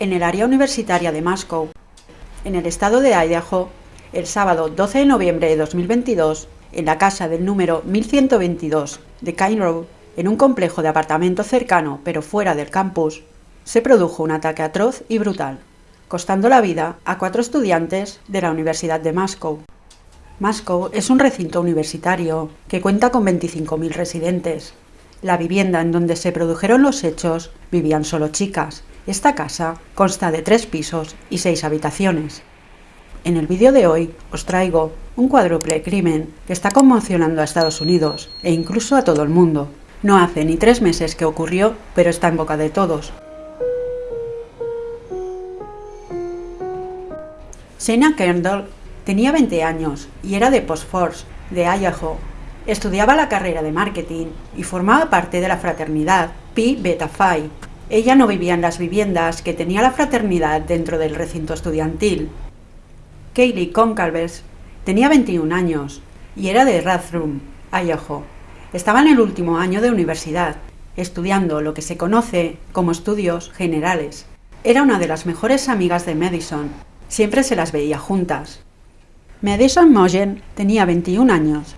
En el área universitaria de Moscow, en el estado de Idaho, el sábado 12 de noviembre de 2022, en la casa del número 1122 de Kine Road, en un complejo de apartamentos cercano pero fuera del campus, se produjo un ataque atroz y brutal, costando la vida a cuatro estudiantes de la Universidad de Moscow. Moscow es un recinto universitario que cuenta con 25.000 residentes. La vivienda en donde se produjeron los hechos vivían solo chicas, esta casa consta de tres pisos y seis habitaciones. En el vídeo de hoy os traigo un cuádruple crimen que está conmocionando a Estados Unidos e incluso a todo el mundo. No hace ni tres meses que ocurrió, pero está en boca de todos. Sena Kendall tenía 20 años y era de Postforce, de Idaho. Estudiaba la carrera de marketing y formaba parte de la fraternidad Pi Beta Phi, ella no vivía en las viviendas que tenía la fraternidad dentro del recinto estudiantil. Kaylee Concalves tenía 21 años y era de Rathrum, Idaho. Estaba en el último año de universidad, estudiando lo que se conoce como estudios generales. Era una de las mejores amigas de Madison. Siempre se las veía juntas. Madison Mogen tenía 21 años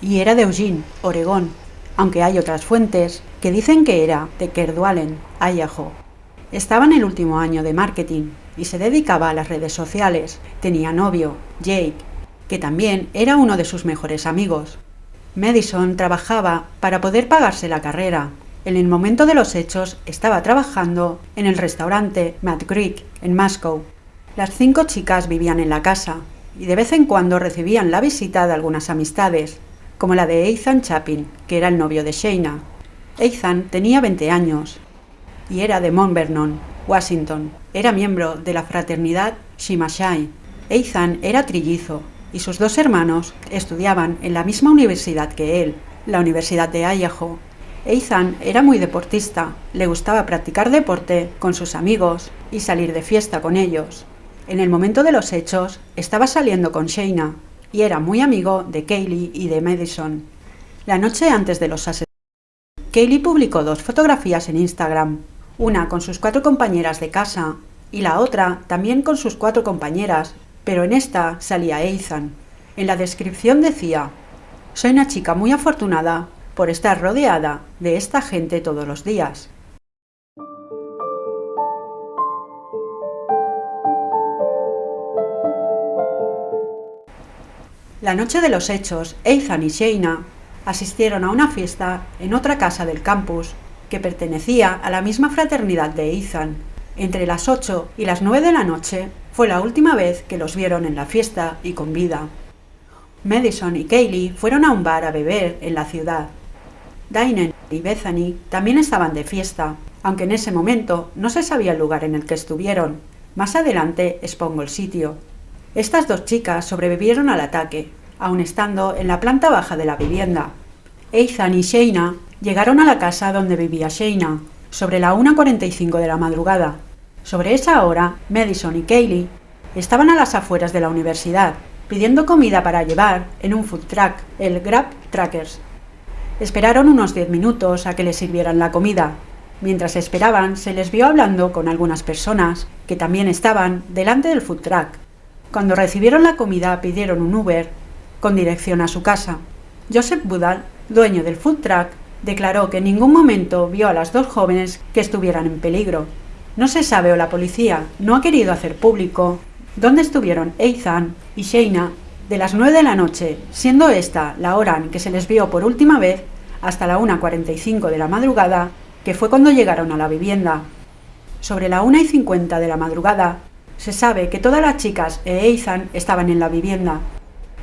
y era de Eugene, Oregón, aunque hay otras fuentes que dicen que era de Kerdualen, Idaho. Estaba en el último año de marketing y se dedicaba a las redes sociales. Tenía novio, Jake, que también era uno de sus mejores amigos. Madison trabajaba para poder pagarse la carrera. En el momento de los hechos estaba trabajando en el restaurante Mad Creek en Moscow. Las cinco chicas vivían en la casa y de vez en cuando recibían la visita de algunas amistades, como la de Ethan Chapin, que era el novio de Shayna. Ethan tenía 20 años y era de Mount Vernon, Washington. Era miembro de la fraternidad Shimashai. Ethan era trillizo y sus dos hermanos estudiaban en la misma universidad que él, la Universidad de Idaho. Ethan era muy deportista, le gustaba practicar deporte con sus amigos y salir de fiesta con ellos. En el momento de los hechos, estaba saliendo con Shayna, y era muy amigo de Kaylee y de Madison. La noche antes de los asesinatos, Kaylee publicó dos fotografías en Instagram, una con sus cuatro compañeras de casa y la otra también con sus cuatro compañeras, pero en esta salía Ethan. En la descripción decía, soy una chica muy afortunada por estar rodeada de esta gente todos los días. La noche de los hechos, Ethan y Shayna asistieron a una fiesta en otra casa del campus que pertenecía a la misma fraternidad de Ethan. Entre las 8 y las 9 de la noche fue la última vez que los vieron en la fiesta y con vida. Madison y Kaylee fueron a un bar a beber en la ciudad. Diane y Bethany también estaban de fiesta, aunque en ese momento no se sabía el lugar en el que estuvieron. Más adelante expongo el sitio. Estas dos chicas sobrevivieron al ataque, aun estando en la planta baja de la vivienda. Ethan y Shayna llegaron a la casa donde vivía Shayna, sobre la 1.45 de la madrugada. Sobre esa hora, Madison y Kaylee estaban a las afueras de la universidad, pidiendo comida para llevar en un food truck, el Grab Trackers. Esperaron unos 10 minutos a que les sirvieran la comida. Mientras esperaban, se les vio hablando con algunas personas que también estaban delante del food truck. Cuando recibieron la comida pidieron un Uber con dirección a su casa. Joseph Budal, dueño del food truck, declaró que en ningún momento vio a las dos jóvenes que estuvieran en peligro. No se sabe o la policía no ha querido hacer público dónde estuvieron Ethan y Shayna de las 9 de la noche, siendo esta la hora en que se les vio por última vez hasta la 1.45 de la madrugada, que fue cuando llegaron a la vivienda. Sobre la 1 y 50 de la madrugada, se sabe que todas las chicas e Ethan estaban en la vivienda.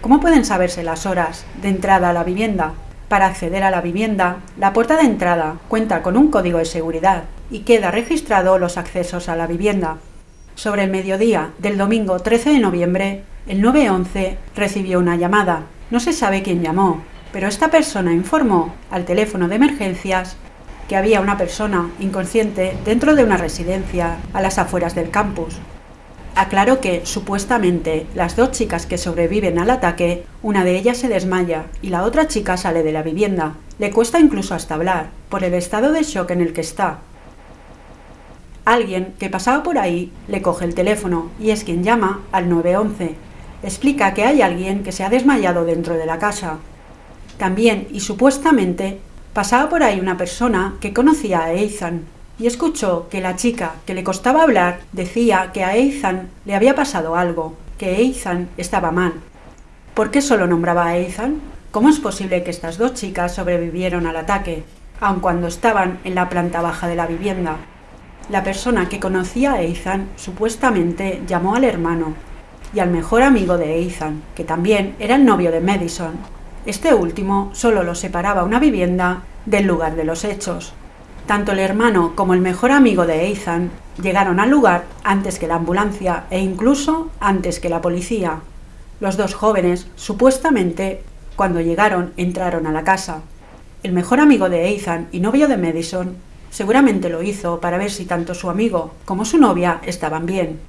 ¿Cómo pueden saberse las horas de entrada a la vivienda? Para acceder a la vivienda, la puerta de entrada cuenta con un código de seguridad y queda registrado los accesos a la vivienda. Sobre el mediodía del domingo 13 de noviembre, el 911 recibió una llamada. No se sabe quién llamó, pero esta persona informó al teléfono de emergencias que había una persona inconsciente dentro de una residencia a las afueras del campus. Aclaró que, supuestamente, las dos chicas que sobreviven al ataque, una de ellas se desmaya y la otra chica sale de la vivienda. Le cuesta incluso hasta hablar, por el estado de shock en el que está. Alguien que pasaba por ahí le coge el teléfono y es quien llama al 911. Explica que hay alguien que se ha desmayado dentro de la casa. También, y supuestamente, pasaba por ahí una persona que conocía a Ethan, y escuchó que la chica que le costaba hablar decía que a Ethan le había pasado algo, que Ethan estaba mal. ¿Por qué solo nombraba a Ethan? ¿Cómo es posible que estas dos chicas sobrevivieron al ataque, aun cuando estaban en la planta baja de la vivienda? La persona que conocía a Ethan supuestamente llamó al hermano y al mejor amigo de Ethan, que también era el novio de Madison. Este último solo lo separaba una vivienda del lugar de los hechos, tanto el hermano como el mejor amigo de Ethan llegaron al lugar antes que la ambulancia e incluso antes que la policía. Los dos jóvenes, supuestamente, cuando llegaron, entraron a la casa. El mejor amigo de Ethan y novio de Madison seguramente lo hizo para ver si tanto su amigo como su novia estaban bien.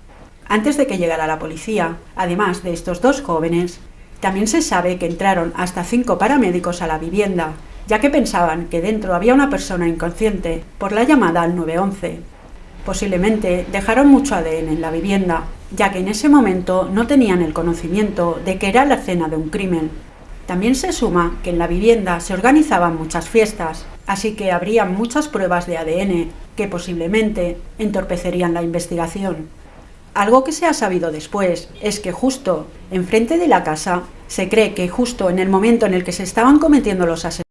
Antes de que llegara la policía, además de estos dos jóvenes, también se sabe que entraron hasta cinco paramédicos a la vivienda, ya que pensaban que dentro había una persona inconsciente por la llamada al 911. Posiblemente dejaron mucho ADN en la vivienda, ya que en ese momento no tenían el conocimiento de que era la escena de un crimen. También se suma que en la vivienda se organizaban muchas fiestas, así que habría muchas pruebas de ADN que posiblemente entorpecerían la investigación. Algo que se ha sabido después es que justo enfrente de la casa se cree que justo en el momento en el que se estaban cometiendo los asesinatos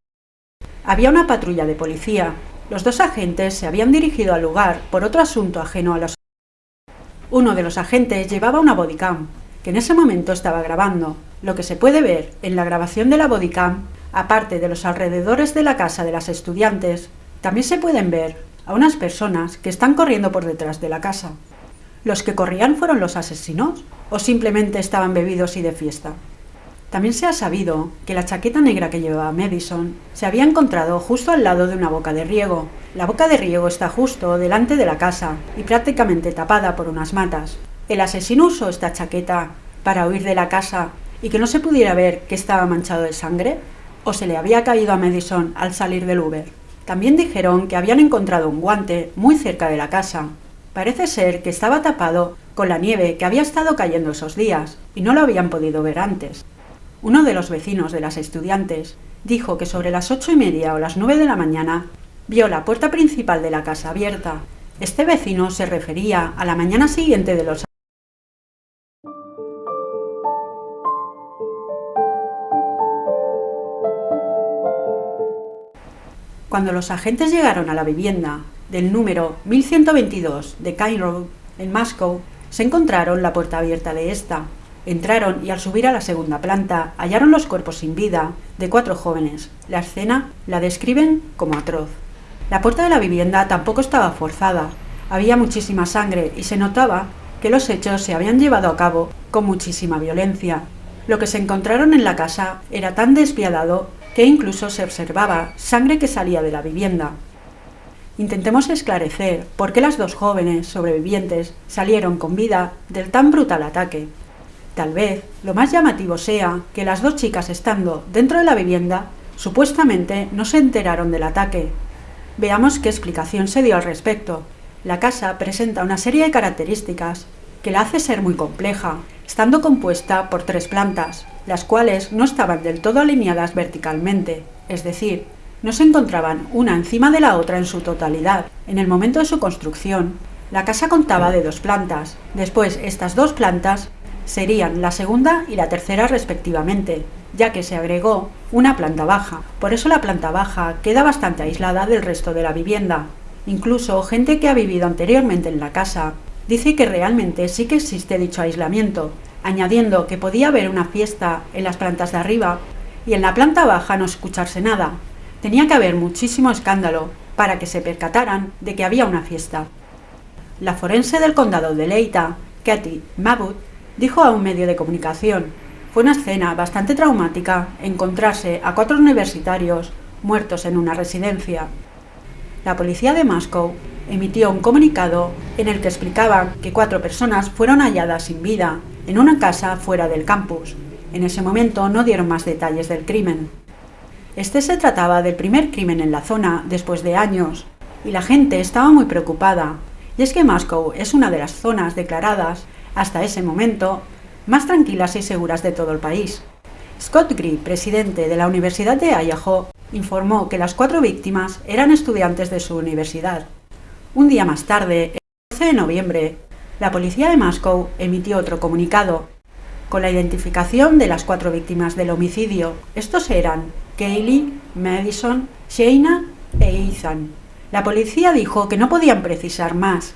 había una patrulla de policía. Los dos agentes se habían dirigido al lugar por otro asunto ajeno a los... Uno de los agentes llevaba una bodycam, que en ese momento estaba grabando. Lo que se puede ver en la grabación de la bodycam, aparte de los alrededores de la casa de las estudiantes, también se pueden ver a unas personas que están corriendo por detrás de la casa. ¿Los que corrían fueron los asesinos o simplemente estaban bebidos y de fiesta? También se ha sabido que la chaqueta negra que llevaba Madison se había encontrado justo al lado de una boca de riego. La boca de riego está justo delante de la casa y prácticamente tapada por unas matas. El asesino usó esta chaqueta para huir de la casa y que no se pudiera ver que estaba manchado de sangre, o se le había caído a Madison al salir del Uber. También dijeron que habían encontrado un guante muy cerca de la casa. Parece ser que estaba tapado con la nieve que había estado cayendo esos días y no lo habían podido ver antes. Uno de los vecinos de las estudiantes dijo que sobre las ocho y media o las nueve de la mañana vio la puerta principal de la casa abierta. Este vecino se refería a la mañana siguiente de los Cuando los agentes llegaron a la vivienda del número 1122 de Cairo, en Moscow, se encontraron la puerta abierta de esta, Entraron y al subir a la segunda planta hallaron los cuerpos sin vida de cuatro jóvenes. La escena la describen como atroz. La puerta de la vivienda tampoco estaba forzada. Había muchísima sangre y se notaba que los hechos se habían llevado a cabo con muchísima violencia. Lo que se encontraron en la casa era tan despiadado que incluso se observaba sangre que salía de la vivienda. Intentemos esclarecer por qué las dos jóvenes sobrevivientes salieron con vida del tan brutal ataque. Tal vez lo más llamativo sea que las dos chicas estando dentro de la vivienda supuestamente no se enteraron del ataque. Veamos qué explicación se dio al respecto. La casa presenta una serie de características que la hace ser muy compleja, estando compuesta por tres plantas, las cuales no estaban del todo alineadas verticalmente, es decir, no se encontraban una encima de la otra en su totalidad. En el momento de su construcción, la casa contaba de dos plantas. Después, estas dos plantas serían la segunda y la tercera respectivamente, ya que se agregó una planta baja. Por eso la planta baja queda bastante aislada del resto de la vivienda. Incluso gente que ha vivido anteriormente en la casa dice que realmente sí que existe dicho aislamiento, añadiendo que podía haber una fiesta en las plantas de arriba y en la planta baja no escucharse nada. Tenía que haber muchísimo escándalo para que se percataran de que había una fiesta. La forense del condado de Leita, Katy Mabut, dijo a un medio de comunicación, fue una escena bastante traumática encontrarse a cuatro universitarios muertos en una residencia. La policía de Moscow emitió un comunicado en el que explicaban que cuatro personas fueron halladas sin vida en una casa fuera del campus. En ese momento no dieron más detalles del crimen. Este se trataba del primer crimen en la zona después de años, y la gente estaba muy preocupada, y es que Moscow es una de las zonas declaradas, hasta ese momento, más tranquilas y seguras de todo el país. Scott Gree, presidente de la Universidad de Idaho, informó que las cuatro víctimas eran estudiantes de su universidad. Un día más tarde, el 12 de noviembre, la policía de Moscow emitió otro comunicado con la identificación de las cuatro víctimas del homicidio. Estos eran Kaylee, Madison, Shayna e Ethan. La policía dijo que no podían precisar más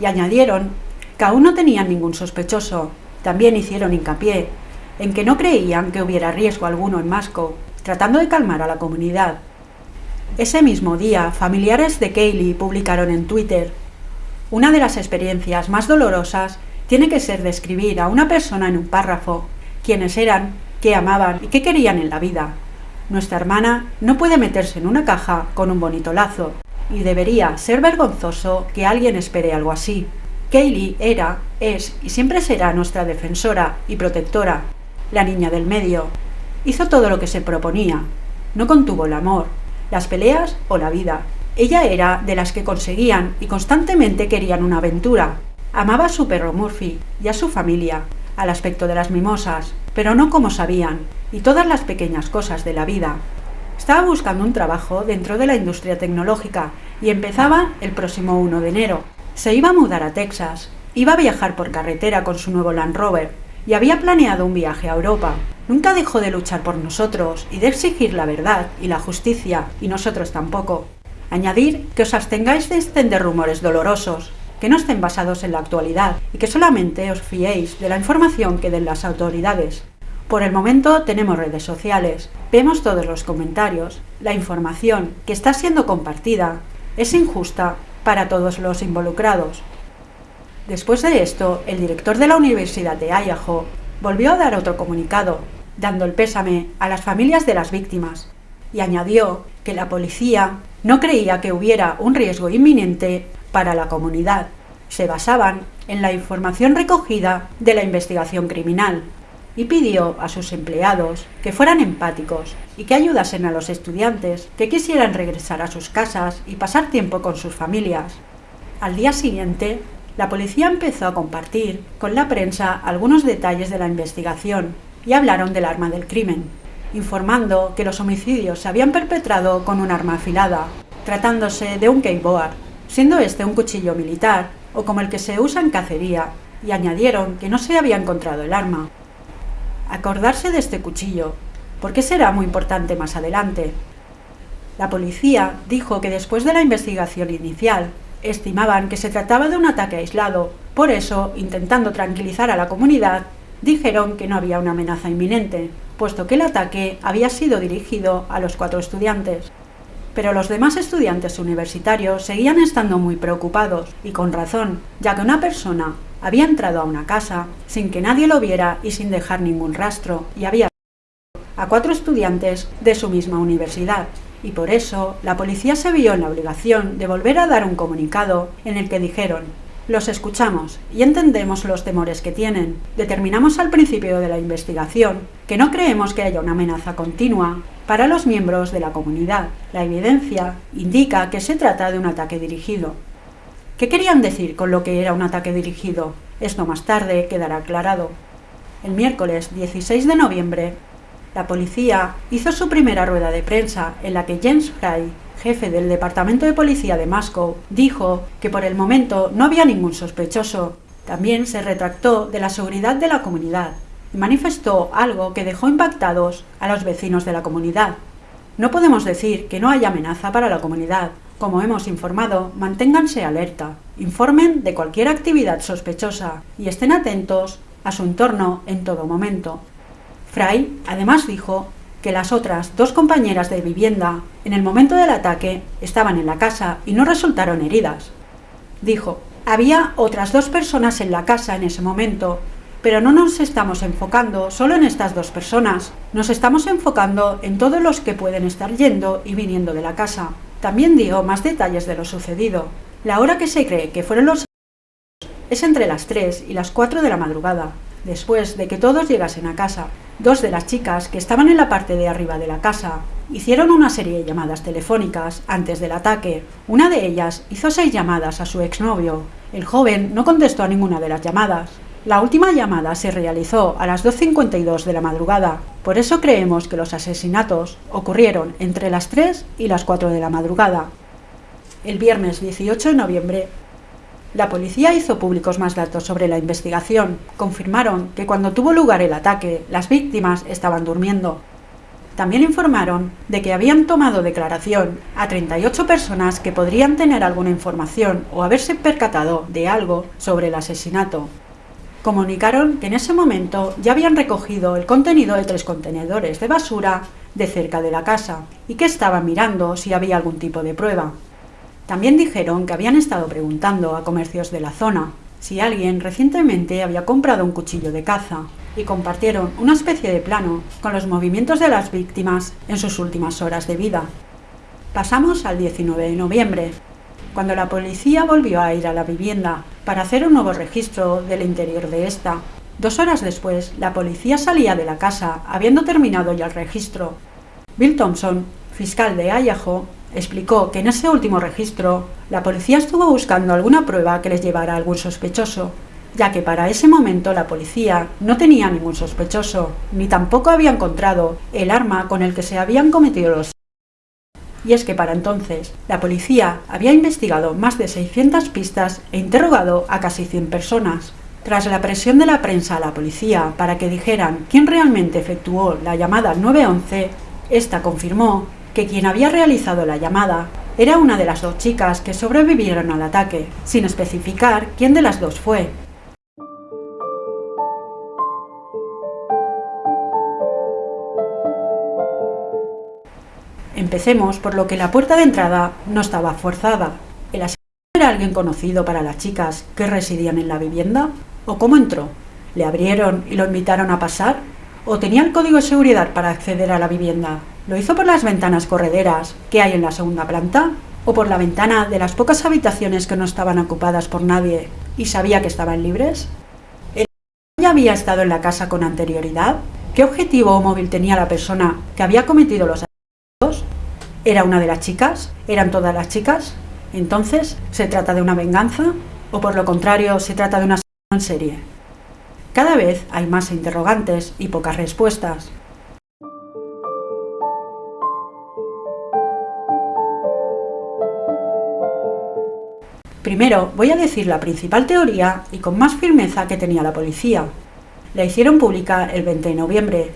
y añadieron que aún no tenían ningún sospechoso. También hicieron hincapié en que no creían que hubiera riesgo alguno en Moscow, tratando de calmar a la comunidad. Ese mismo día, familiares de Kaylee publicaron en Twitter una de las experiencias más dolorosas tiene que ser describir a una persona en un párrafo, quiénes eran, qué amaban y qué querían en la vida. Nuestra hermana no puede meterse en una caja con un bonito lazo, y debería ser vergonzoso que alguien espere algo así. Kaylee era, es y siempre será nuestra defensora y protectora, la niña del medio. Hizo todo lo que se proponía. No contuvo el amor, las peleas o la vida. Ella era de las que conseguían y constantemente querían una aventura. Amaba a su perro Murphy y a su familia, al aspecto de las mimosas, pero no como sabían, y todas las pequeñas cosas de la vida. Estaba buscando un trabajo dentro de la industria tecnológica y empezaba el próximo 1 de enero. Se iba a mudar a Texas, iba a viajar por carretera con su nuevo Land Rover y había planeado un viaje a Europa. Nunca dejó de luchar por nosotros y de exigir la verdad y la justicia, y nosotros tampoco. Añadir que os abstengáis de extender rumores dolorosos, que no estén basados en la actualidad y que solamente os fiéis de la información que den las autoridades. Por el momento tenemos redes sociales, vemos todos los comentarios, la información que está siendo compartida es injusta para todos los involucrados. Después de esto, el director de la Universidad de Idaho volvió a dar otro comunicado, dando el pésame a las familias de las víctimas, y añadió que la policía no creía que hubiera un riesgo inminente para la comunidad. Se basaban en la información recogida de la investigación criminal y pidió a sus empleados que fueran empáticos y que ayudasen a los estudiantes que quisieran regresar a sus casas y pasar tiempo con sus familias. Al día siguiente, la policía empezó a compartir con la prensa algunos detalles de la investigación y hablaron del arma del crimen, informando que los homicidios se habían perpetrado con un arma afilada, tratándose de un keyboard, siendo este un cuchillo militar o como el que se usa en cacería, y añadieron que no se había encontrado el arma. Acordarse de este cuchillo, porque será muy importante más adelante. La policía dijo que después de la investigación inicial, estimaban que se trataba de un ataque aislado, por eso, intentando tranquilizar a la comunidad, dijeron que no había una amenaza inminente, puesto que el ataque había sido dirigido a los cuatro estudiantes. Pero los demás estudiantes universitarios seguían estando muy preocupados, y con razón, ya que una persona había entrado a una casa sin que nadie lo viera y sin dejar ningún rastro, y había a cuatro estudiantes de su misma universidad. Y por eso la policía se vio en la obligación de volver a dar un comunicado en el que dijeron los escuchamos y entendemos los temores que tienen. Determinamos al principio de la investigación que no creemos que haya una amenaza continua para los miembros de la comunidad. La evidencia indica que se trata de un ataque dirigido. ¿Qué querían decir con lo que era un ataque dirigido? Esto más tarde quedará aclarado. El miércoles 16 de noviembre, la policía hizo su primera rueda de prensa en la que James Fry jefe del Departamento de Policía de Moscow, dijo que por el momento no había ningún sospechoso. También se retractó de la seguridad de la comunidad y manifestó algo que dejó impactados a los vecinos de la comunidad. No podemos decir que no haya amenaza para la comunidad. Como hemos informado, manténganse alerta, informen de cualquier actividad sospechosa y estén atentos a su entorno en todo momento. Fry además dijo que las otras dos compañeras de vivienda, en el momento del ataque, estaban en la casa y no resultaron heridas. Dijo, había otras dos personas en la casa en ese momento, pero no nos estamos enfocando solo en estas dos personas, nos estamos enfocando en todos los que pueden estar yendo y viniendo de la casa. También dio más detalles de lo sucedido. La hora que se cree que fueron los es entre las 3 y las 4 de la madrugada, después de que todos llegasen a casa. Dos de las chicas que estaban en la parte de arriba de la casa hicieron una serie de llamadas telefónicas antes del ataque. Una de ellas hizo seis llamadas a su exnovio. El joven no contestó a ninguna de las llamadas. La última llamada se realizó a las 2.52 de la madrugada. Por eso creemos que los asesinatos ocurrieron entre las 3 y las 4 de la madrugada. El viernes 18 de noviembre la policía hizo públicos más datos sobre la investigación. Confirmaron que cuando tuvo lugar el ataque, las víctimas estaban durmiendo. También informaron de que habían tomado declaración a 38 personas que podrían tener alguna información o haberse percatado de algo sobre el asesinato. Comunicaron que en ese momento ya habían recogido el contenido de tres contenedores de basura de cerca de la casa y que estaban mirando si había algún tipo de prueba. También dijeron que habían estado preguntando a comercios de la zona si alguien recientemente había comprado un cuchillo de caza y compartieron una especie de plano con los movimientos de las víctimas en sus últimas horas de vida. Pasamos al 19 de noviembre, cuando la policía volvió a ir a la vivienda para hacer un nuevo registro del interior de esta. Dos horas después, la policía salía de la casa habiendo terminado ya el registro. Bill Thompson, fiscal de Idaho, explicó que en ese último registro la policía estuvo buscando alguna prueba que les llevara a algún sospechoso, ya que para ese momento la policía no tenía ningún sospechoso, ni tampoco había encontrado el arma con el que se habían cometido los y es que para entonces la policía había investigado más de 600 pistas e interrogado a casi 100 personas. Tras la presión de la prensa a la policía para que dijeran quién realmente efectuó la llamada 911, esta confirmó que quien había realizado la llamada era una de las dos chicas que sobrevivieron al ataque, sin especificar quién de las dos fue. Empecemos por lo que la puerta de entrada no estaba forzada. ¿El asesino era alguien conocido para las chicas que residían en la vivienda? ¿O cómo entró? ¿Le abrieron y lo invitaron a pasar? ¿O tenía el código de seguridad para acceder a la vivienda? ¿Lo hizo por las ventanas correderas que hay en la segunda planta? ¿O por la ventana de las pocas habitaciones que no estaban ocupadas por nadie y sabía que estaban libres? ¿El ya había estado en la casa con anterioridad? ¿Qué objetivo o móvil tenía la persona que había cometido los asesinatos? ¿Era una de las chicas? ¿Eran todas las chicas? Entonces, ¿se trata de una venganza? ¿O por lo contrario, se trata de una en serie? Cada vez hay más interrogantes y pocas respuestas. Primero voy a decir la principal teoría y con más firmeza que tenía la policía. La hicieron pública el 20 de noviembre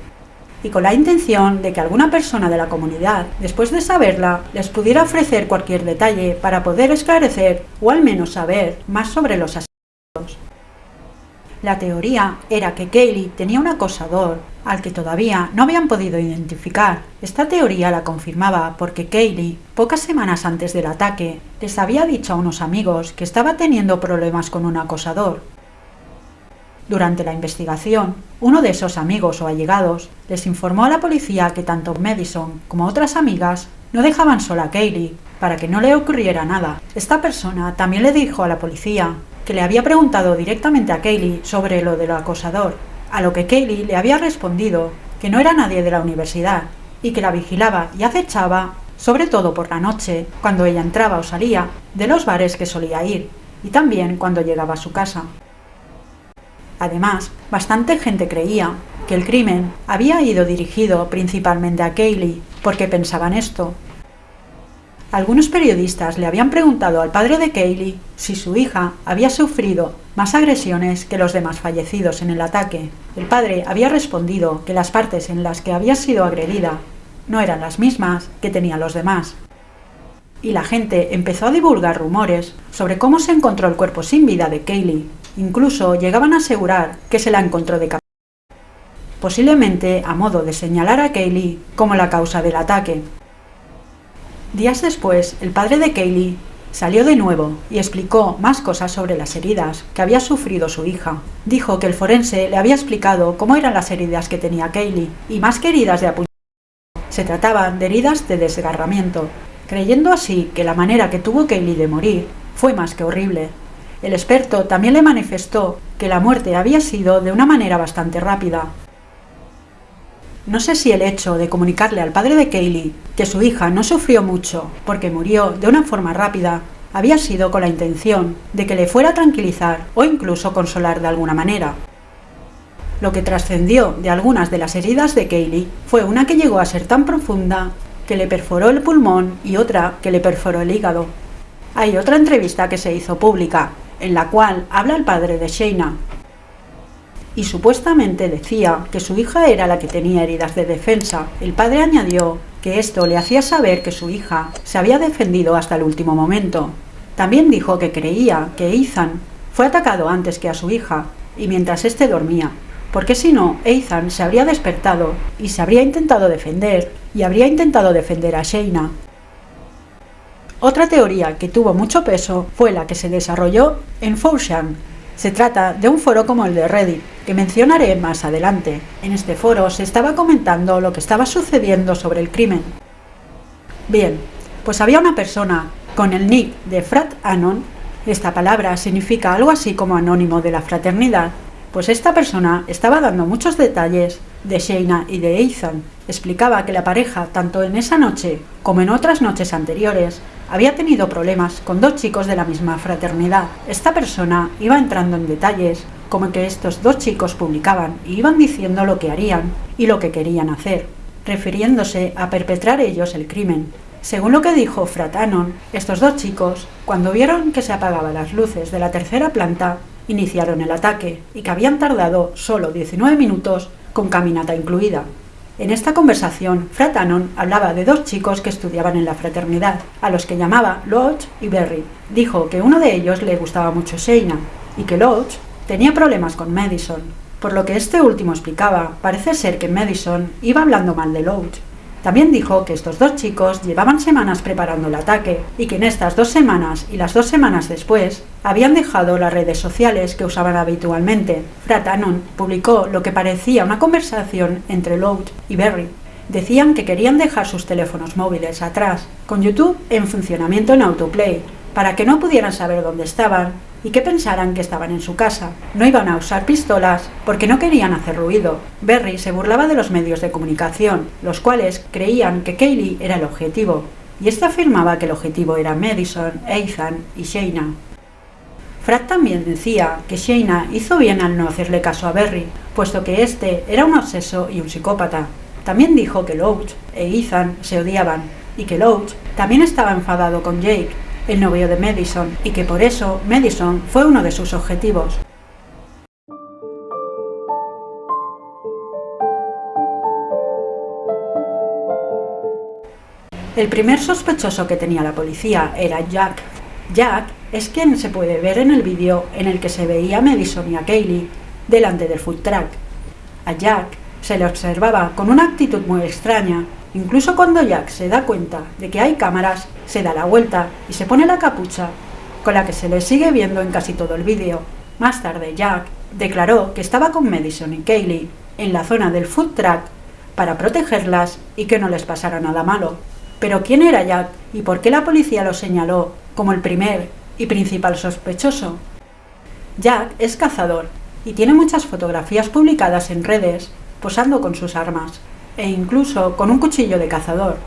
y con la intención de que alguna persona de la comunidad, después de saberla, les pudiera ofrecer cualquier detalle para poder esclarecer o al menos saber más sobre los asesinatos. La teoría era que Kaylee tenía un acosador al que todavía no habían podido identificar. Esta teoría la confirmaba porque Kaylee, pocas semanas antes del ataque, les había dicho a unos amigos que estaba teniendo problemas con un acosador. Durante la investigación, uno de esos amigos o allegados les informó a la policía que tanto Madison como otras amigas no dejaban sola a Kaylee para que no le ocurriera nada. Esta persona también le dijo a la policía que le había preguntado directamente a Kaylee sobre lo del acosador, a lo que Kaylee le había respondido que no era nadie de la universidad y que la vigilaba y acechaba, sobre todo por la noche, cuando ella entraba o salía de los bares que solía ir, y también cuando llegaba a su casa. Además, bastante gente creía que el crimen había ido dirigido principalmente a Kaylee, porque pensaban esto, algunos periodistas le habían preguntado al padre de Kaylee si su hija había sufrido más agresiones que los demás fallecidos en el ataque. El padre había respondido que las partes en las que había sido agredida no eran las mismas que tenían los demás. Y la gente empezó a divulgar rumores sobre cómo se encontró el cuerpo sin vida de Kaylee. Incluso llegaban a asegurar que se la encontró de posiblemente a modo de señalar a Kaylee como la causa del ataque. Días después, el padre de Kaylee salió de nuevo y explicó más cosas sobre las heridas que había sufrido su hija. Dijo que el forense le había explicado cómo eran las heridas que tenía Kaylee, y más que heridas de apuñalamiento, se trataban de heridas de desgarramiento. creyendo así que la manera que tuvo Kaylee de morir fue más que horrible. El experto también le manifestó que la muerte había sido de una manera bastante rápida. No sé si el hecho de comunicarle al padre de Kaylee que su hija no sufrió mucho porque murió de una forma rápida había sido con la intención de que le fuera a tranquilizar o incluso consolar de alguna manera. Lo que trascendió de algunas de las heridas de Kaylee fue una que llegó a ser tan profunda que le perforó el pulmón y otra que le perforó el hígado. Hay otra entrevista que se hizo pública, en la cual habla el padre de Shayna. Y supuestamente decía que su hija era la que tenía heridas de defensa. El padre añadió que esto le hacía saber que su hija se había defendido hasta el último momento. También dijo que creía que Ethan fue atacado antes que a su hija y mientras éste dormía, porque si no, Ethan se habría despertado y se habría intentado defender y habría intentado defender a Shayna. Otra teoría que tuvo mucho peso fue la que se desarrolló en Fourshan. Se trata de un foro como el de Reddit, que mencionaré más adelante. En este foro se estaba comentando lo que estaba sucediendo sobre el crimen. Bien, pues había una persona con el nick de Frat Anon, esta palabra significa algo así como anónimo de la fraternidad, pues esta persona estaba dando muchos detalles de Shayna y de Ethan. Explicaba que la pareja, tanto en esa noche como en otras noches anteriores, había tenido problemas con dos chicos de la misma fraternidad. Esta persona iba entrando en detalles, como que estos dos chicos publicaban y iban diciendo lo que harían y lo que querían hacer, refiriéndose a perpetrar ellos el crimen. Según lo que dijo Fratanon, estos dos chicos, cuando vieron que se apagaban las luces de la tercera planta, iniciaron el ataque y que habían tardado solo 19 minutos con caminata incluida. En esta conversación, Fratanon hablaba de dos chicos que estudiaban en la fraternidad, a los que llamaba Lodge y Berry. Dijo que uno de ellos le gustaba mucho Shayna y que Lodge tenía problemas con Madison. Por lo que este último explicaba, parece ser que Madison iba hablando mal de Lodge también dijo que estos dos chicos llevaban semanas preparando el ataque y que en estas dos semanas y las dos semanas después habían dejado las redes sociales que usaban habitualmente. Fratanon publicó lo que parecía una conversación entre Loud y Berry. Decían que querían dejar sus teléfonos móviles atrás, con YouTube en funcionamiento en autoplay, para que no pudieran saber dónde estaban y que pensaran que estaban en su casa. No iban a usar pistolas porque no querían hacer ruido. Berry se burlaba de los medios de comunicación, los cuales creían que Kaylee era el objetivo, y ésta afirmaba que el objetivo era Madison, Ethan y Shayna. Frat también decía que Shayna hizo bien al no hacerle caso a Berry, puesto que este era un obseso y un psicópata. También dijo que Loach e Ethan se odiaban y que Loach también estaba enfadado con Jake, el novio de Madison, y que por eso Madison fue uno de sus objetivos. El primer sospechoso que tenía la policía era Jack. Jack es quien se puede ver en el vídeo en el que se veía a Madison y a Kaylee delante del food truck. A Jack se le observaba con una actitud muy extraña Incluso cuando Jack se da cuenta de que hay cámaras, se da la vuelta y se pone la capucha, con la que se le sigue viendo en casi todo el vídeo. Más tarde Jack declaró que estaba con Madison y Kaylee en la zona del food truck para protegerlas y que no les pasara nada malo. Pero ¿quién era Jack y por qué la policía lo señaló como el primer y principal sospechoso? Jack es cazador y tiene muchas fotografías publicadas en redes posando con sus armas e incluso con un cuchillo de cazador.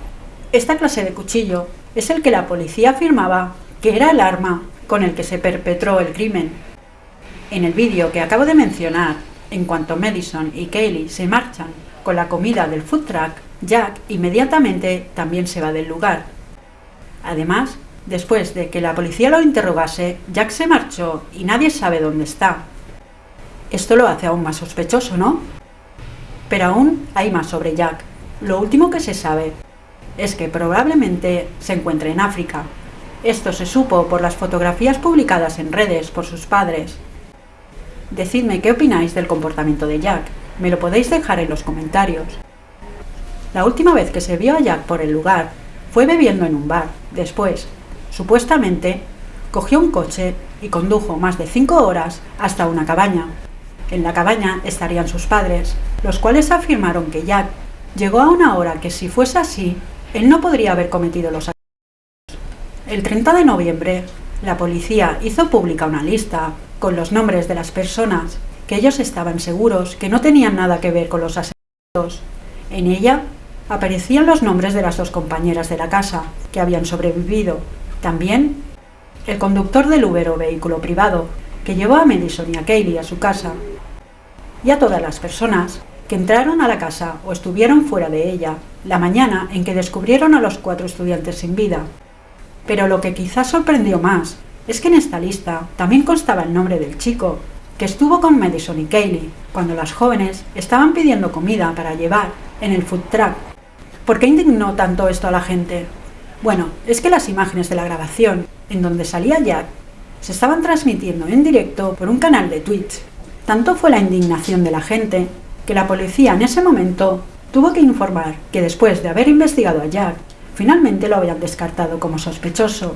Esta clase de cuchillo es el que la policía afirmaba que era el arma con el que se perpetró el crimen. En el vídeo que acabo de mencionar, en cuanto Madison y Kaylee se marchan con la comida del food truck, Jack inmediatamente también se va del lugar. Además, después de que la policía lo interrogase, Jack se marchó y nadie sabe dónde está. Esto lo hace aún más sospechoso, ¿no? Pero aún hay más sobre Jack. Lo último que se sabe es que probablemente se encuentre en África. Esto se supo por las fotografías publicadas en redes por sus padres. Decidme qué opináis del comportamiento de Jack. Me lo podéis dejar en los comentarios. La última vez que se vio a Jack por el lugar fue bebiendo en un bar. Después, supuestamente, cogió un coche y condujo más de cinco horas hasta una cabaña. En la cabaña estarían sus padres, los cuales afirmaron que Jack llegó a una hora que si fuese así, él no podría haber cometido los El 30 de noviembre, la policía hizo pública una lista con los nombres de las personas que ellos estaban seguros que no tenían nada que ver con los asesinatos. En ella aparecían los nombres de las dos compañeras de la casa que habían sobrevivido. También el conductor del Uber o vehículo privado que llevó a Madison y a Kaylee a su casa y a todas las personas que entraron a la casa o estuvieron fuera de ella la mañana en que descubrieron a los cuatro estudiantes sin vida. Pero lo que quizás sorprendió más es que en esta lista también constaba el nombre del chico que estuvo con Madison y Kaylee cuando las jóvenes estaban pidiendo comida para llevar en el food truck. ¿Por qué indignó tanto esto a la gente? Bueno, es que las imágenes de la grabación en donde salía Jack se estaban transmitiendo en directo por un canal de Twitch. Tanto fue la indignación de la gente que la policía en ese momento tuvo que informar que después de haber investigado a Jack, finalmente lo habían descartado como sospechoso.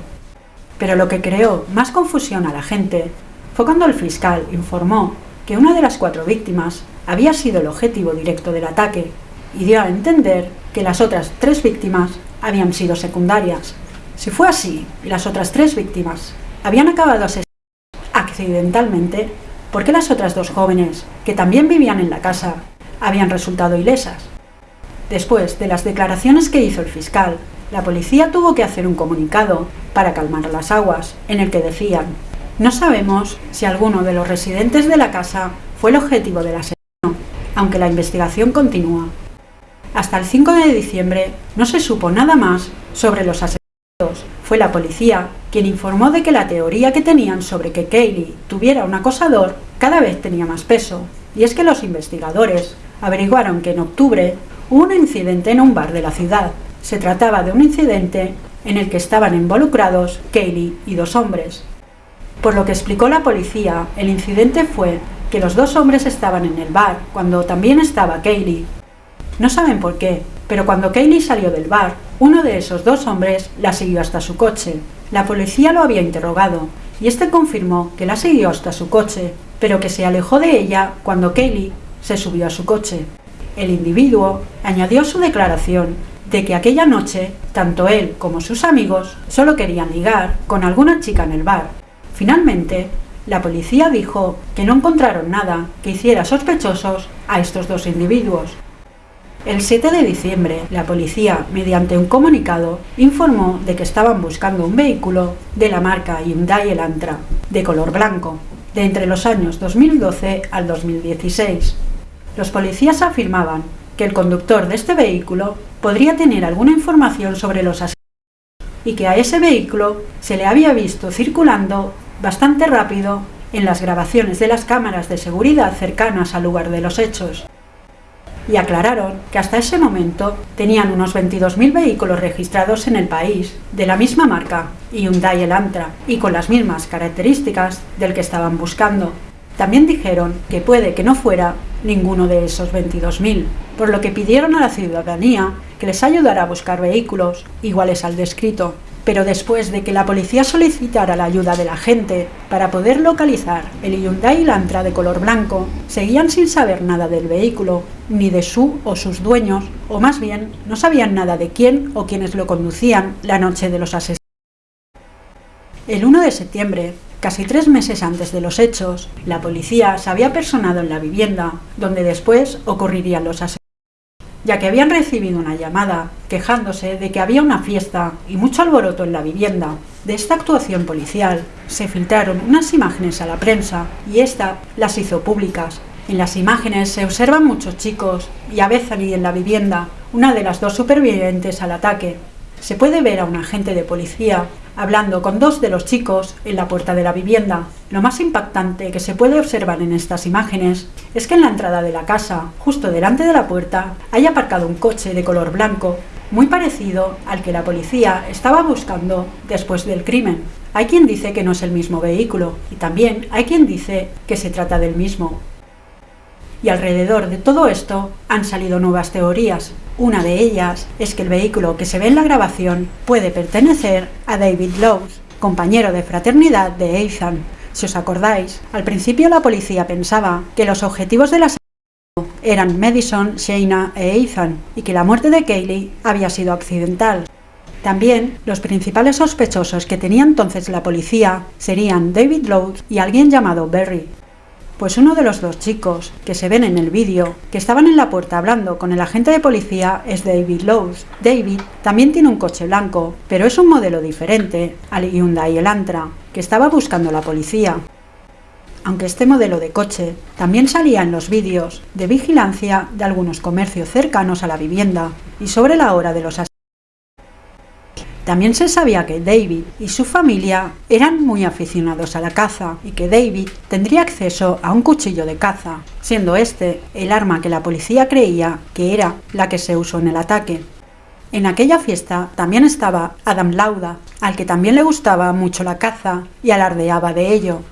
Pero lo que creó más confusión a la gente fue cuando el fiscal informó que una de las cuatro víctimas había sido el objetivo directo del ataque y dio a entender que las otras tres víctimas habían sido secundarias. Si fue así las otras tres víctimas habían acabado asesinadas accidentalmente, ¿por qué las otras dos jóvenes, que también vivían en la casa, habían resultado ilesas? Después de las declaraciones que hizo el fiscal, la policía tuvo que hacer un comunicado para calmar las aguas, en el que decían, no sabemos si alguno de los residentes de la casa fue el objetivo del asesino, aunque la investigación continúa. Hasta el 5 de diciembre no se supo nada más sobre los asesinatos. Fue la policía quien informó de que la teoría que tenían sobre que Kaylee tuviera un acosador cada vez tenía más peso, y es que los investigadores averiguaron que en octubre hubo un incidente en un bar de la ciudad. Se trataba de un incidente en el que estaban involucrados Kaylee y dos hombres. Por lo que explicó la policía, el incidente fue que los dos hombres estaban en el bar cuando también estaba Kaylee. No saben por qué, pero cuando Kaylee salió del bar, uno de esos dos hombres la siguió hasta su coche. La policía lo había interrogado y este confirmó que la siguió hasta su coche, pero que se alejó de ella cuando Kaylee se subió a su coche. El individuo añadió su declaración de que aquella noche tanto él como sus amigos solo querían ligar con alguna chica en el bar. Finalmente, la policía dijo que no encontraron nada que hiciera sospechosos a estos dos individuos. El 7 de diciembre, la policía, mediante un comunicado, informó de que estaban buscando un vehículo de la marca Hyundai Elantra, de color blanco, de entre los años 2012 al 2016. Los policías afirmaban que el conductor de este vehículo podría tener alguna información sobre los asesinatos y que a ese vehículo se le había visto circulando bastante rápido en las grabaciones de las cámaras de seguridad cercanas al lugar de los hechos. Y aclararon que hasta ese momento tenían unos 22.000 vehículos registrados en el país, de la misma marca, Hyundai Elantra, y con las mismas características del que estaban buscando. También dijeron que puede que no fuera ninguno de esos 22.000, por lo que pidieron a la ciudadanía que les ayudara a buscar vehículos iguales al descrito pero después de que la policía solicitara la ayuda de la gente para poder localizar el Hyundai Elantra de color blanco, seguían sin saber nada del vehículo, ni de su o sus dueños, o más bien no sabían nada de quién o quienes lo conducían la noche de los asesinatos. El 1 de septiembre, casi tres meses antes de los hechos, la policía se había personado en la vivienda, donde después ocurrirían los asesinatos ya que habían recibido una llamada quejándose de que había una fiesta y mucho alboroto en la vivienda. De esta actuación policial se filtraron unas imágenes a la prensa y esta las hizo públicas. En las imágenes se observan muchos chicos y a Bethany en la vivienda, una de las dos supervivientes al ataque. Se puede ver a un agente de policía hablando con dos de los chicos en la puerta de la vivienda. Lo más impactante que se puede observar en estas imágenes es que en la entrada de la casa, justo delante de la puerta, hay aparcado un coche de color blanco, muy parecido al que la policía estaba buscando después del crimen. Hay quien dice que no es el mismo vehículo y también hay quien dice que se trata del mismo. Y alrededor de todo esto han salido nuevas teorías. Una de ellas es que el vehículo que se ve en la grabación puede pertenecer a David Lowe's, compañero de fraternidad de Ethan. Si os acordáis, al principio la policía pensaba que los objetivos de la eran Madison, Shayna e Ethan y que la muerte de Kaylee había sido accidental. También los principales sospechosos que tenía entonces la policía serían David Lowe y alguien llamado Berry, pues uno de los dos chicos que se ven en el vídeo, que estaban en la puerta hablando con el agente de policía, es David Lowe's. David también tiene un coche blanco, pero es un modelo diferente al Hyundai Elantra, que estaba buscando la policía. Aunque este modelo de coche también salía en los vídeos de vigilancia de algunos comercios cercanos a la vivienda y sobre la hora de los también se sabía que David y su familia eran muy aficionados a la caza y que David tendría acceso a un cuchillo de caza, siendo este el arma que la policía creía que era la que se usó en el ataque. En aquella fiesta también estaba Adam Lauda, al que también le gustaba mucho la caza y alardeaba de ello,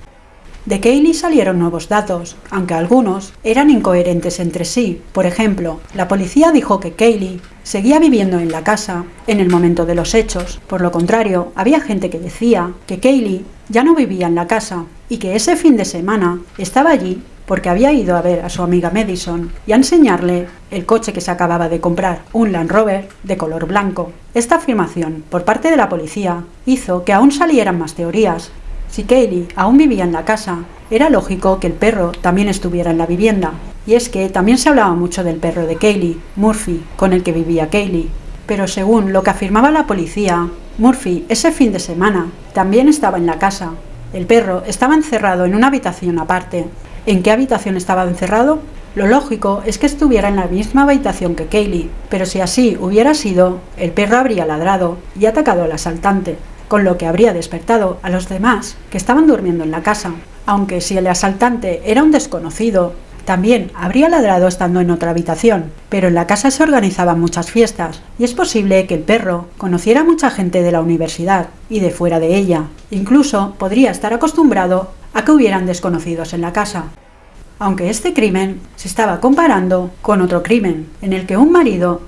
de Kaylee salieron nuevos datos, aunque algunos eran incoherentes entre sí. Por ejemplo, la policía dijo que Kaylee seguía viviendo en la casa en el momento de los hechos. Por lo contrario, había gente que decía que Kaylee ya no vivía en la casa y que ese fin de semana estaba allí porque había ido a ver a su amiga Madison y a enseñarle el coche que se acababa de comprar, un Land Rover de color blanco. Esta afirmación por parte de la policía hizo que aún salieran más teorías, si Kaylee aún vivía en la casa, era lógico que el perro también estuviera en la vivienda. Y es que también se hablaba mucho del perro de Kaylee, Murphy, con el que vivía Kaylee. Pero según lo que afirmaba la policía, Murphy ese fin de semana también estaba en la casa. El perro estaba encerrado en una habitación aparte. ¿En qué habitación estaba encerrado? Lo lógico es que estuviera en la misma habitación que Kaylee, pero si así hubiera sido, el perro habría ladrado y atacado al asaltante con lo que habría despertado a los demás que estaban durmiendo en la casa. Aunque si el asaltante era un desconocido, también habría ladrado estando en otra habitación, pero en la casa se organizaban muchas fiestas, y es posible que el perro conociera mucha gente de la universidad y de fuera de ella. Incluso podría estar acostumbrado a que hubieran desconocidos en la casa. Aunque este crimen se estaba comparando con otro crimen, en el que un marido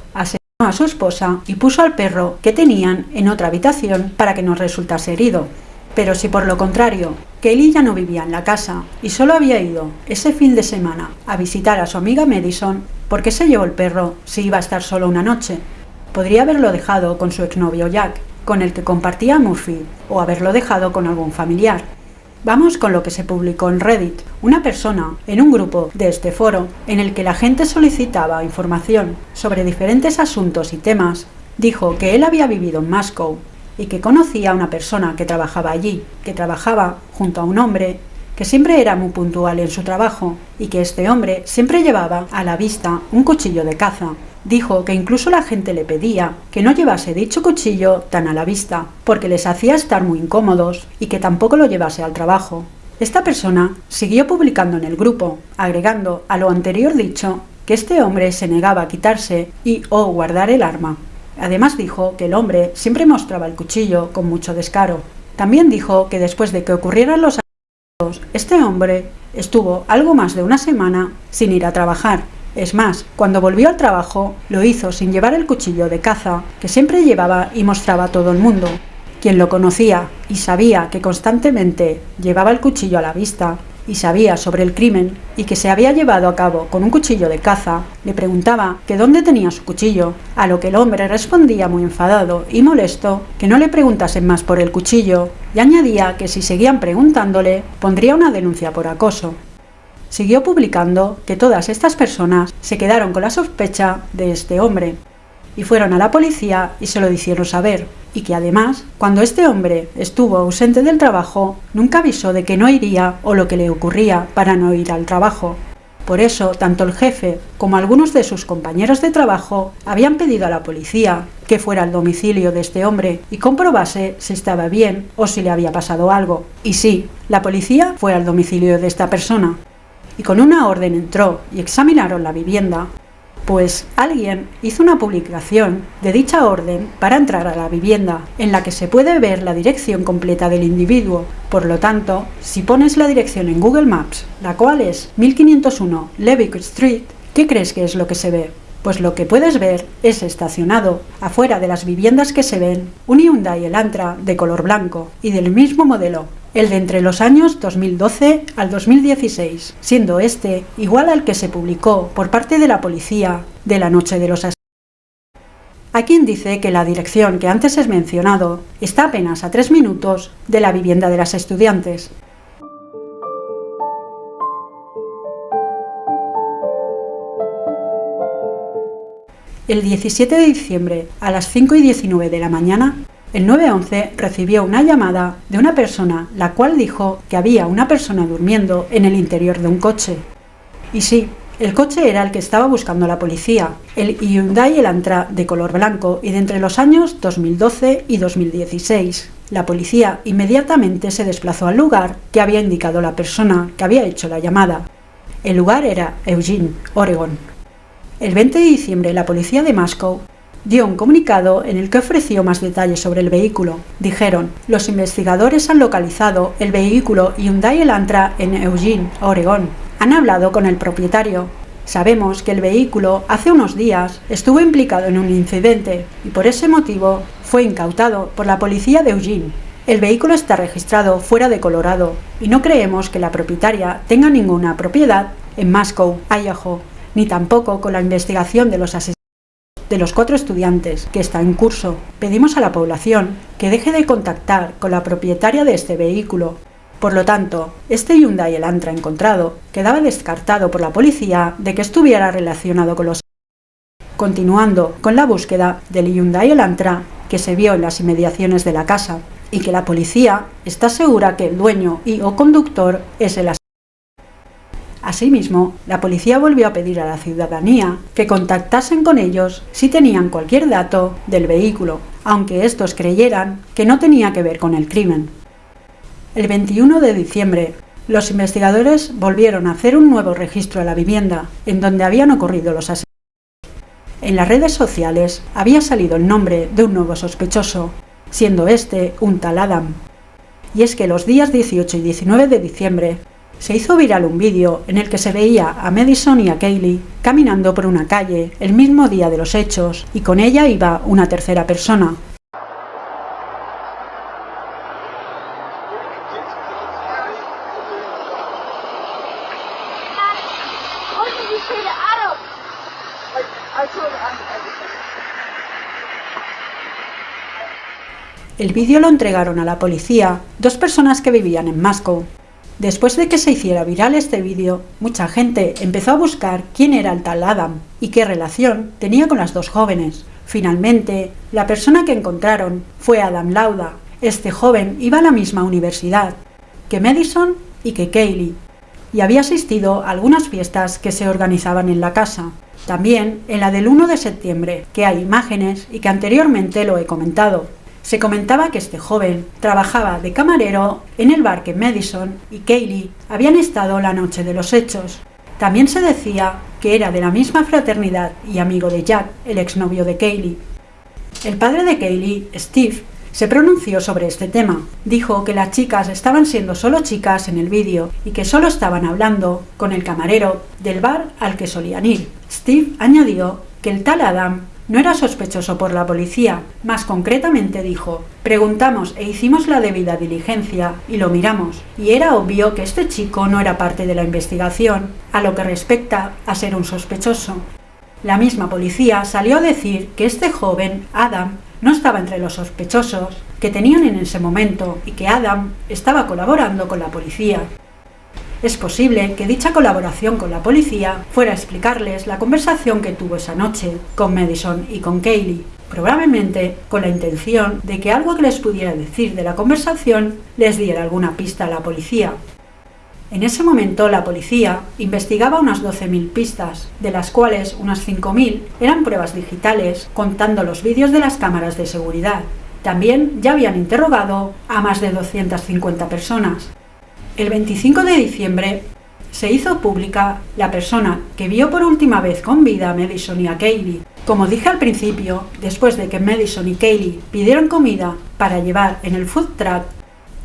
a su esposa y puso al perro que tenían en otra habitación para que no resultase herido. Pero si por lo contrario, Kelly ya no vivía en la casa y solo había ido ese fin de semana a visitar a su amiga Madison, ¿por qué se llevó el perro si iba a estar solo una noche? Podría haberlo dejado con su exnovio Jack, con el que compartía Murphy, o haberlo dejado con algún familiar. Vamos con lo que se publicó en Reddit. Una persona en un grupo de este foro, en el que la gente solicitaba información sobre diferentes asuntos y temas, dijo que él había vivido en Moscow y que conocía a una persona que trabajaba allí, que trabajaba junto a un hombre que siempre era muy puntual en su trabajo y que este hombre siempre llevaba a la vista un cuchillo de caza dijo que incluso la gente le pedía que no llevase dicho cuchillo tan a la vista, porque les hacía estar muy incómodos y que tampoco lo llevase al trabajo. Esta persona siguió publicando en el grupo, agregando a lo anterior dicho que este hombre se negaba a quitarse y o guardar el arma. Además dijo que el hombre siempre mostraba el cuchillo con mucho descaro. También dijo que después de que ocurrieran los este hombre estuvo algo más de una semana sin ir a trabajar es más, cuando volvió al trabajo, lo hizo sin llevar el cuchillo de caza que siempre llevaba y mostraba a todo el mundo. Quien lo conocía y sabía que constantemente llevaba el cuchillo a la vista y sabía sobre el crimen y que se había llevado a cabo con un cuchillo de caza, le preguntaba que dónde tenía su cuchillo, a lo que el hombre respondía muy enfadado y molesto que no le preguntasen más por el cuchillo y añadía que si seguían preguntándole pondría una denuncia por acoso. Siguió publicando que todas estas personas se quedaron con la sospecha de este hombre y fueron a la policía y se lo hicieron saber, y que además, cuando este hombre estuvo ausente del trabajo, nunca avisó de que no iría o lo que le ocurría para no ir al trabajo. Por eso, tanto el jefe como algunos de sus compañeros de trabajo habían pedido a la policía que fuera al domicilio de este hombre y comprobase si estaba bien o si le había pasado algo. Y sí, la policía fue al domicilio de esta persona, y con una orden entró y examinaron la vivienda, pues alguien hizo una publicación de dicha orden para entrar a la vivienda, en la que se puede ver la dirección completa del individuo. Por lo tanto, si pones la dirección en Google Maps, la cual es 1501 Levick Street, ¿qué crees que es lo que se ve? Pues lo que puedes ver es estacionado, afuera de las viviendas que se ven, un Hyundai Elantra de color blanco y del mismo modelo, el de entre los años 2012 al 2016, siendo este igual al que se publicó por parte de la policía de la noche de los asesinatos. Hay quien dice que la dirección que antes he mencionado está apenas a tres minutos de la vivienda de las estudiantes. El 17 de diciembre, a las 5 y 19 de la mañana, el 911 recibió una llamada de una persona, la cual dijo que había una persona durmiendo en el interior de un coche. Y sí, el coche era el que estaba buscando la policía, el Hyundai Elantra de color blanco y de entre los años 2012 y 2016. La policía inmediatamente se desplazó al lugar que había indicado la persona que había hecho la llamada. El lugar era Eugene, Oregon. El 20 de diciembre la policía de Moscow dio un comunicado en el que ofreció más detalles sobre el vehículo. Dijeron, los investigadores han localizado el vehículo Hyundai Elantra en Eugene, Oregón. Han hablado con el propietario. Sabemos que el vehículo hace unos días estuvo implicado en un incidente y por ese motivo fue incautado por la policía de Eugene. El vehículo está registrado fuera de Colorado y no creemos que la propietaria tenga ninguna propiedad en Moscow, Idaho, ni tampoco con la investigación de los asesinatos de los cuatro estudiantes que está en curso, pedimos a la población que deje de contactar con la propietaria de este vehículo. Por lo tanto, este Hyundai Elantra encontrado quedaba descartado por la policía de que estuviera relacionado con los continuando con la búsqueda del Hyundai Elantra que se vio en las inmediaciones de la casa y que la policía está segura que el dueño y o conductor es el Asimismo, la policía volvió a pedir a la ciudadanía que contactasen con ellos si tenían cualquier dato del vehículo, aunque estos creyeran que no tenía que ver con el crimen. El 21 de diciembre, los investigadores volvieron a hacer un nuevo registro a la vivienda, en donde habían ocurrido los asesinatos. En las redes sociales había salido el nombre de un nuevo sospechoso, siendo este un tal Adam. Y es que los días 18 y 19 de diciembre se hizo viral un vídeo en el que se veía a Madison y a Kaylee caminando por una calle el mismo día de los hechos y con ella iba una tercera persona. El vídeo lo entregaron a la policía dos personas que vivían en Moscow, Después de que se hiciera viral este vídeo, mucha gente empezó a buscar quién era el tal Adam y qué relación tenía con las dos jóvenes. Finalmente, la persona que encontraron fue Adam Lauda. Este joven iba a la misma universidad que Madison y que Kaylee, y había asistido a algunas fiestas que se organizaban en la casa. También en la del 1 de septiembre, que hay imágenes y que anteriormente lo he comentado. Se comentaba que este joven trabajaba de camarero en el bar que Madison y Kaylee habían estado la noche de los hechos. También se decía que era de la misma fraternidad y amigo de Jack, el exnovio de Kaylee. El padre de Kaylee, Steve, se pronunció sobre este tema. Dijo que las chicas estaban siendo solo chicas en el vídeo y que solo estaban hablando con el camarero del bar al que solían ir. Steve añadió que el tal Adam no era sospechoso por la policía, más concretamente dijo, preguntamos e hicimos la debida diligencia y lo miramos, y era obvio que este chico no era parte de la investigación, a lo que respecta a ser un sospechoso. La misma policía salió a decir que este joven, Adam, no estaba entre los sospechosos que tenían en ese momento y que Adam estaba colaborando con la policía. Es posible que dicha colaboración con la policía fuera a explicarles la conversación que tuvo esa noche con Madison y con Kaylee, probablemente con la intención de que algo que les pudiera decir de la conversación les diera alguna pista a la policía. En ese momento la policía investigaba unas 12.000 pistas, de las cuales unas 5.000 eran pruebas digitales, contando los vídeos de las cámaras de seguridad. También ya habían interrogado a más de 250 personas, el 25 de diciembre se hizo pública la persona que vio por última vez con vida a Madison y a Kaylee. Como dije al principio, después de que Madison y Kaylee pidieron comida para llevar en el food truck,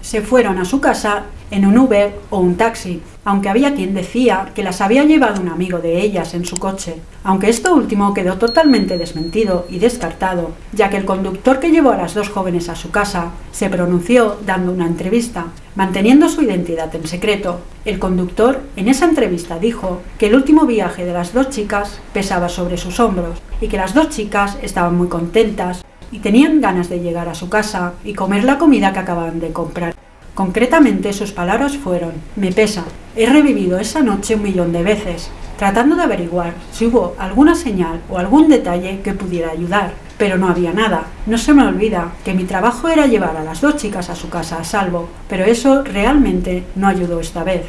se fueron a su casa en un Uber o un taxi, aunque había quien decía que las había llevado un amigo de ellas en su coche, aunque esto último quedó totalmente desmentido y descartado, ya que el conductor que llevó a las dos jóvenes a su casa se pronunció dando una entrevista, manteniendo su identidad en secreto. El conductor en esa entrevista dijo que el último viaje de las dos chicas pesaba sobre sus hombros y que las dos chicas estaban muy contentas y tenían ganas de llegar a su casa y comer la comida que acababan de comprar. Concretamente sus palabras fueron, me pesa, he revivido esa noche un millón de veces, tratando de averiguar si hubo alguna señal o algún detalle que pudiera ayudar, pero no había nada. No se me olvida que mi trabajo era llevar a las dos chicas a su casa a salvo, pero eso realmente no ayudó esta vez.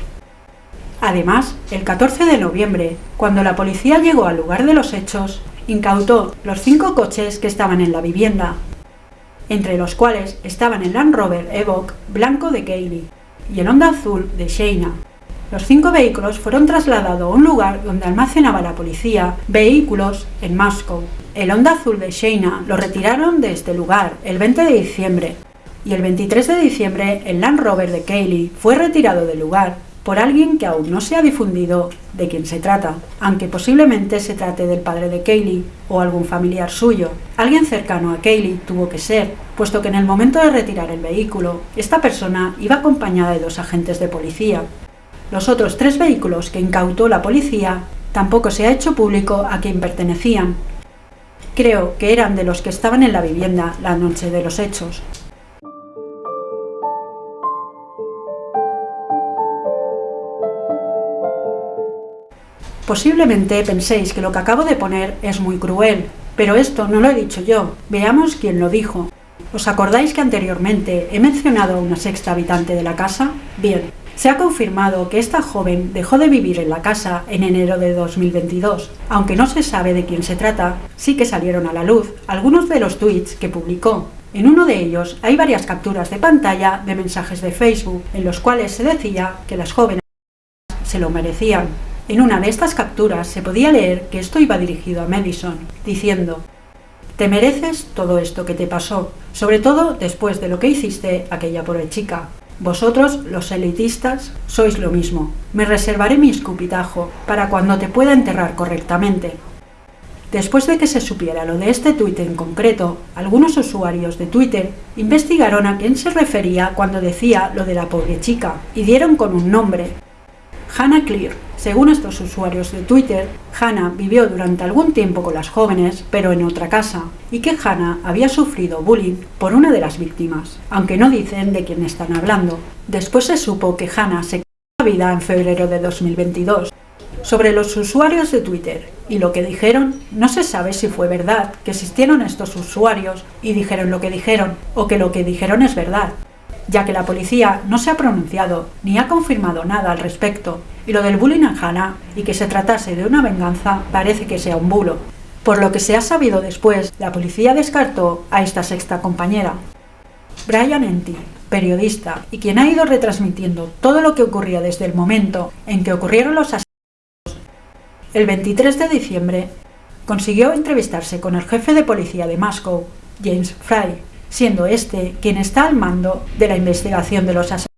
Además, el 14 de noviembre, cuando la policía llegó al lugar de los hechos, incautó los cinco coches que estaban en la vivienda, entre los cuales estaban el Land Rover Evoque blanco de Kaylee y el Honda azul de Shayna. Los cinco vehículos fueron trasladados a un lugar donde almacenaba la policía vehículos en Moscow. El Honda azul de Shayna lo retiraron de este lugar el 20 de diciembre y el 23 de diciembre el Land Rover de Kaylee fue retirado del lugar por alguien que aún no se ha difundido de quién se trata, aunque posiblemente se trate del padre de Kaylee o algún familiar suyo. Alguien cercano a Kaylee tuvo que ser, puesto que en el momento de retirar el vehículo, esta persona iba acompañada de dos agentes de policía. Los otros tres vehículos que incautó la policía tampoco se ha hecho público a quién pertenecían. Creo que eran de los que estaban en la vivienda la noche de los hechos. Posiblemente penséis que lo que acabo de poner es muy cruel, pero esto no lo he dicho yo. Veamos quién lo dijo. ¿Os acordáis que anteriormente he mencionado a una sexta habitante de la casa? Bien, se ha confirmado que esta joven dejó de vivir en la casa en enero de 2022. Aunque no se sabe de quién se trata, sí que salieron a la luz algunos de los tweets que publicó. En uno de ellos hay varias capturas de pantalla de mensajes de Facebook en los cuales se decía que las jóvenes se lo merecían. En una de estas capturas se podía leer que esto iba dirigido a Madison, diciendo Te mereces todo esto que te pasó, sobre todo después de lo que hiciste aquella pobre chica. Vosotros, los elitistas, sois lo mismo. Me reservaré mi escupitajo para cuando te pueda enterrar correctamente. Después de que se supiera lo de este tuit en concreto, algunos usuarios de Twitter investigaron a quién se refería cuando decía lo de la pobre chica y dieron con un nombre, Hannah Clear. Según estos usuarios de Twitter, Hannah vivió durante algún tiempo con las jóvenes, pero en otra casa, y que Hannah había sufrido bullying por una de las víctimas, aunque no dicen de quién están hablando. Después se supo que Hannah se quitó la vida en febrero de 2022. Sobre los usuarios de Twitter y lo que dijeron, no se sabe si fue verdad que existieron estos usuarios y dijeron lo que dijeron, o que lo que dijeron es verdad ya que la policía no se ha pronunciado ni ha confirmado nada al respecto, y lo del bullying en Hannah y que se tratase de una venganza parece que sea un bulo. Por lo que se ha sabido después, la policía descartó a esta sexta compañera. Brian Enty, periodista y quien ha ido retransmitiendo todo lo que ocurría desde el momento en que ocurrieron los asesinatos, el 23 de diciembre consiguió entrevistarse con el jefe de policía de Moscow, James Fry, siendo este quien está al mando de la investigación de los asesinatos.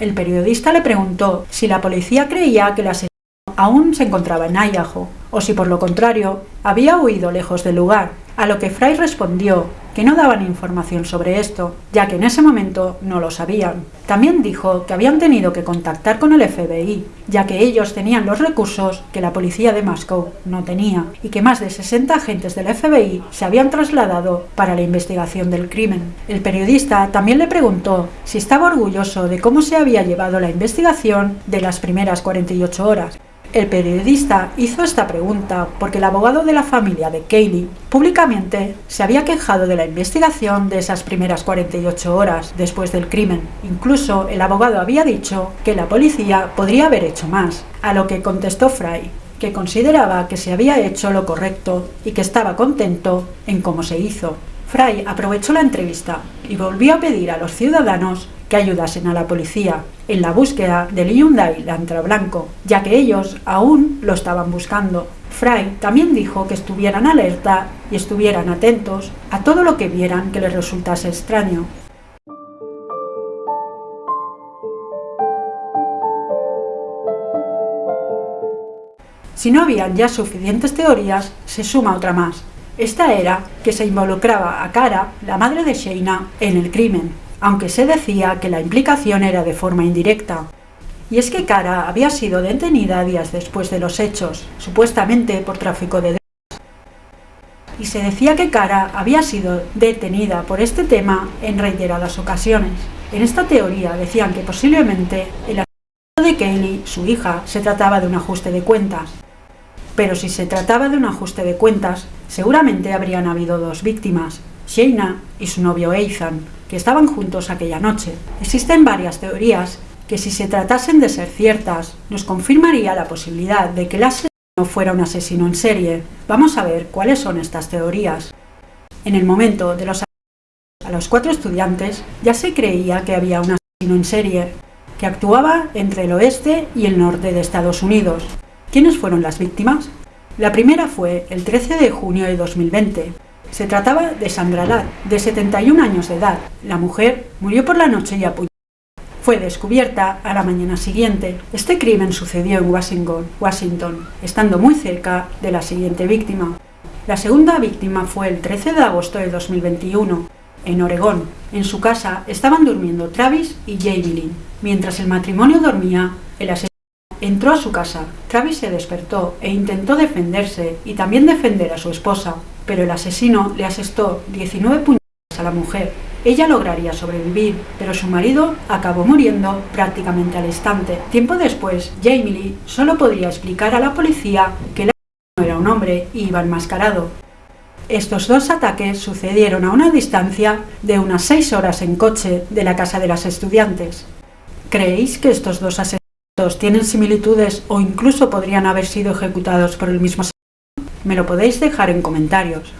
El periodista le preguntó si la policía creía que el asesino aún se encontraba en Idaho, o si por lo contrario había huido lejos del lugar, a lo que Fry respondió que no daban información sobre esto, ya que en ese momento no lo sabían. También dijo que habían tenido que contactar con el FBI, ya que ellos tenían los recursos que la policía de Moscow no tenía, y que más de 60 agentes del FBI se habían trasladado para la investigación del crimen. El periodista también le preguntó si estaba orgulloso de cómo se había llevado la investigación de las primeras 48 horas, el periodista hizo esta pregunta porque el abogado de la familia de Kaylee públicamente se había quejado de la investigación de esas primeras 48 horas después del crimen. Incluso el abogado había dicho que la policía podría haber hecho más, a lo que contestó Fry, que consideraba que se había hecho lo correcto y que estaba contento en cómo se hizo. Fray aprovechó la entrevista y volvió a pedir a los ciudadanos que ayudasen a la policía en la búsqueda del Hyundai Lantra Blanco, ya que ellos aún lo estaban buscando. Fry también dijo que estuvieran alerta y estuvieran atentos a todo lo que vieran que les resultase extraño. Si no habían ya suficientes teorías, se suma otra más, esta era que se involucraba a Cara, la madre de Sheina, en el crimen, aunque se decía que la implicación era de forma indirecta. Y es que Cara había sido detenida días después de los hechos, supuestamente por tráfico de drogas. Y se decía que Cara había sido detenida por este tema en reiteradas ocasiones. En esta teoría decían que posiblemente el asesinato de Kaylee, su hija, se trataba de un ajuste de cuentas. Pero si se trataba de un ajuste de cuentas, seguramente habrían habido dos víctimas, Sheina y su novio Ethan, que estaban juntos aquella noche. Existen varias teorías que si se tratasen de ser ciertas, nos confirmaría la posibilidad de que el asesino fuera un asesino en serie. Vamos a ver cuáles son estas teorías. En el momento de los a los cuatro estudiantes ya se creía que había un asesino en serie, que actuaba entre el oeste y el norte de Estados Unidos. ¿Quiénes fueron las víctimas? La primera fue el 13 de junio de 2020. Se trataba de Sandra Ladd, de 71 años de edad. La mujer murió por la noche y apuñalada fue descubierta a la mañana siguiente. Este crimen sucedió en Washington, Washington, estando muy cerca de la siguiente víctima. La segunda víctima fue el 13 de agosto de 2021, en Oregón. En su casa estaban durmiendo Travis y Jamie Lynn. Mientras el matrimonio dormía, el asesino entró a su casa. Travis se despertó e intentó defenderse y también defender a su esposa, pero el asesino le asestó 19 puñaladas a la mujer ella lograría sobrevivir, pero su marido acabó muriendo prácticamente al instante. Tiempo después, Jamie Lee solo podría explicar a la policía que el no era un hombre y iba enmascarado. Estos dos ataques sucedieron a una distancia de unas seis horas en coche de la casa de las estudiantes. ¿Creéis que estos dos asesinatos tienen similitudes o incluso podrían haber sido ejecutados por el mismo? Me lo podéis dejar en comentarios.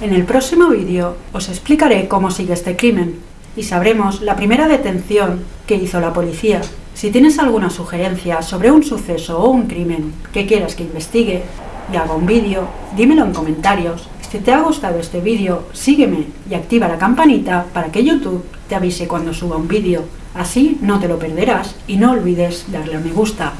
En el próximo vídeo os explicaré cómo sigue este crimen y sabremos la primera detención que hizo la policía. Si tienes alguna sugerencia sobre un suceso o un crimen que quieras que investigue y haga un vídeo, dímelo en comentarios. Si te ha gustado este vídeo, sígueme y activa la campanita para que YouTube te avise cuando suba un vídeo. Así no te lo perderás y no olvides darle a me gusta.